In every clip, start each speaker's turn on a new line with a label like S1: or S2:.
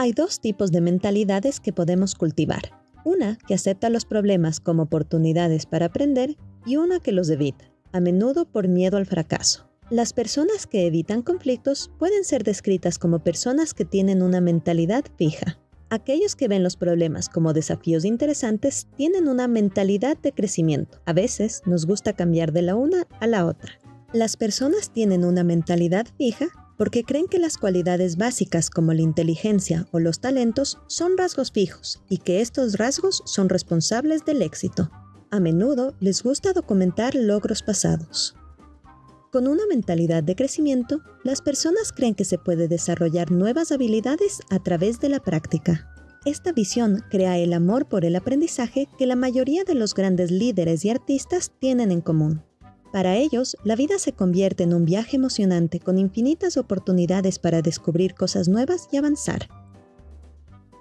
S1: Hay dos tipos de mentalidades que podemos cultivar. Una que acepta los problemas como oportunidades para aprender y una que los evita, a menudo por miedo al fracaso. Las personas que evitan conflictos pueden ser descritas como personas que tienen una mentalidad fija. Aquellos que ven los problemas como desafíos interesantes tienen una mentalidad de crecimiento. A veces nos gusta cambiar de la una a la otra. Las personas tienen una mentalidad fija porque creen que las cualidades básicas como la inteligencia o los talentos son rasgos fijos y que estos rasgos son responsables del éxito. A menudo les gusta documentar logros pasados. Con una mentalidad de crecimiento, las personas creen que se puede desarrollar nuevas habilidades a través de la práctica. Esta visión crea el amor por el aprendizaje que la mayoría de los grandes líderes y artistas tienen en común. Para ellos, la vida se convierte en un viaje emocionante con infinitas oportunidades para descubrir cosas nuevas y avanzar.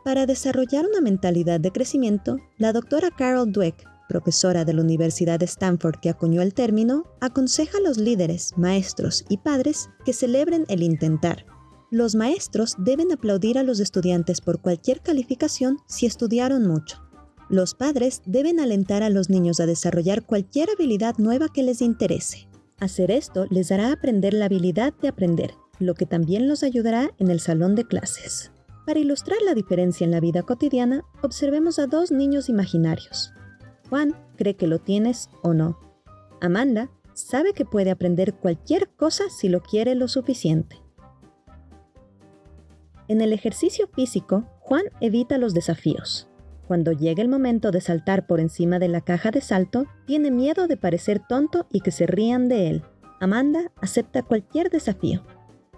S1: Para desarrollar una mentalidad de crecimiento, la doctora Carol Dweck, profesora de la Universidad de Stanford que acuñó el término, aconseja a los líderes, maestros y padres que celebren el intentar. Los maestros deben aplaudir a los estudiantes por cualquier calificación si estudiaron mucho. Los padres deben alentar a los niños a desarrollar cualquier habilidad nueva que les interese. Hacer esto les hará aprender la habilidad de aprender, lo que también los ayudará en el salón de clases. Para ilustrar la diferencia en la vida cotidiana, observemos a dos niños imaginarios. Juan cree que lo tienes o no. Amanda sabe que puede aprender cualquier cosa si lo quiere lo suficiente. En el ejercicio físico, Juan evita los desafíos. Cuando llega el momento de saltar por encima de la caja de salto, tiene miedo de parecer tonto y que se rían de él. Amanda acepta cualquier desafío.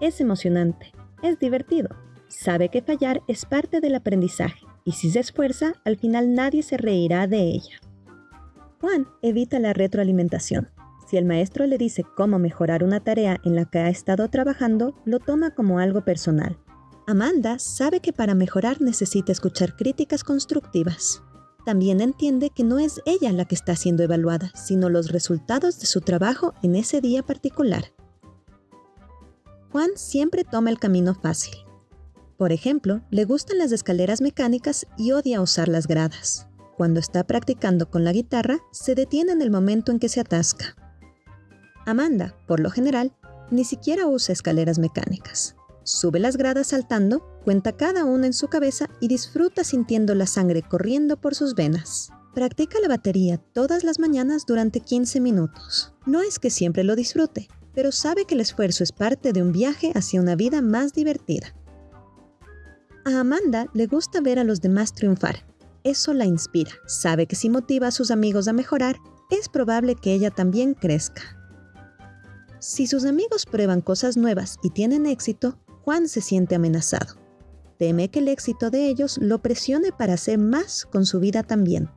S1: Es emocionante, es divertido. Sabe que fallar es parte del aprendizaje y si se esfuerza, al final nadie se reirá de ella. Juan evita la retroalimentación. Si el maestro le dice cómo mejorar una tarea en la que ha estado trabajando, lo toma como algo personal Amanda sabe que para mejorar necesita escuchar críticas constructivas. También entiende que no es ella la que está siendo evaluada, sino los resultados de su trabajo en ese día particular. Juan siempre toma el camino fácil. Por ejemplo, le gustan las escaleras mecánicas y odia usar las gradas. Cuando está practicando con la guitarra, se detiene en el momento en que se atasca. Amanda, por lo general, ni siquiera usa escaleras mecánicas. Sube las gradas saltando, cuenta cada una en su cabeza y disfruta sintiendo la sangre corriendo por sus venas. Practica la batería todas las mañanas durante 15 minutos. No es que siempre lo disfrute, pero sabe que el esfuerzo es parte de un viaje hacia una vida más divertida. A Amanda le gusta ver a los demás triunfar. Eso la inspira. Sabe que si motiva a sus amigos a mejorar, es probable que ella también crezca. Si sus amigos prueban cosas nuevas y tienen éxito, Juan se siente amenazado. Teme que el éxito de ellos lo presione para hacer más con su vida también.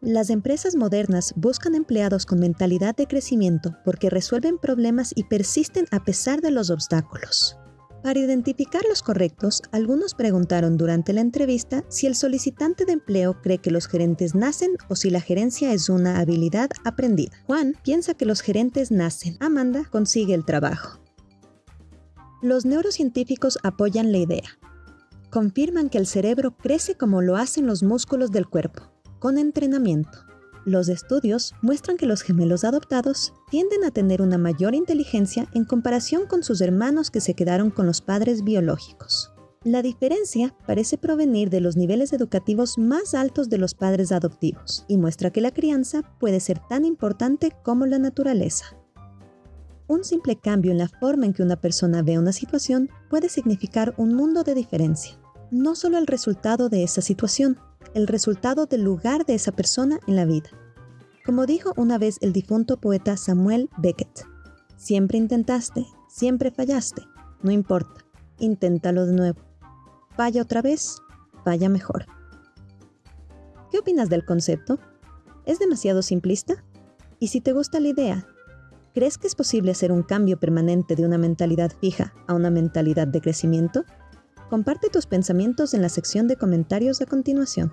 S1: Las empresas modernas buscan empleados con mentalidad de crecimiento porque resuelven problemas y persisten a pesar de los obstáculos. Para identificar los correctos, algunos preguntaron durante la entrevista si el solicitante de empleo cree que los gerentes nacen o si la gerencia es una habilidad aprendida. Juan piensa que los gerentes nacen. Amanda consigue el trabajo. Los neurocientíficos apoyan la idea. Confirman que el cerebro crece como lo hacen los músculos del cuerpo, con entrenamiento. Los estudios muestran que los gemelos adoptados tienden a tener una mayor inteligencia en comparación con sus hermanos que se quedaron con los padres biológicos. La diferencia parece provenir de los niveles educativos más altos de los padres adoptivos y muestra que la crianza puede ser tan importante como la naturaleza. Un simple cambio en la forma en que una persona ve una situación puede significar un mundo de diferencia. No solo el resultado de esa situación, el resultado del lugar de esa persona en la vida. Como dijo una vez el difunto poeta Samuel Beckett, siempre intentaste, siempre fallaste, no importa, inténtalo de nuevo. Falla otra vez, vaya mejor. ¿Qué opinas del concepto? ¿Es demasiado simplista? Y si te gusta la idea, ¿Crees que es posible hacer un cambio permanente de una mentalidad fija a una mentalidad de crecimiento? Comparte tus pensamientos en la sección de comentarios a continuación.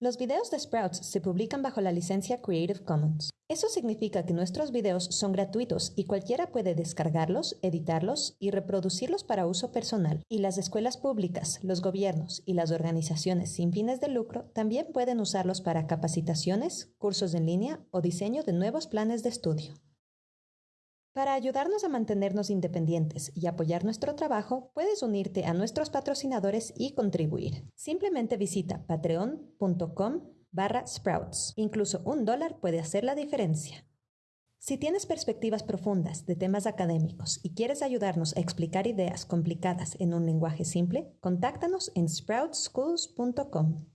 S1: Los videos de Sprouts se publican bajo la licencia Creative Commons. Eso significa que nuestros videos son gratuitos y cualquiera puede descargarlos, editarlos y reproducirlos para uso personal. Y las escuelas públicas, los gobiernos y las organizaciones sin fines de lucro también pueden usarlos para capacitaciones, cursos en línea o diseño de nuevos planes de estudio. Para ayudarnos a mantenernos independientes y apoyar nuestro trabajo, puedes unirte a nuestros patrocinadores y contribuir. Simplemente visita patreon.com barra sprouts. Incluso un dólar puede hacer la diferencia. Si tienes perspectivas profundas de temas académicos y quieres ayudarnos a explicar ideas complicadas en un lenguaje simple, contáctanos en sproutschools.com.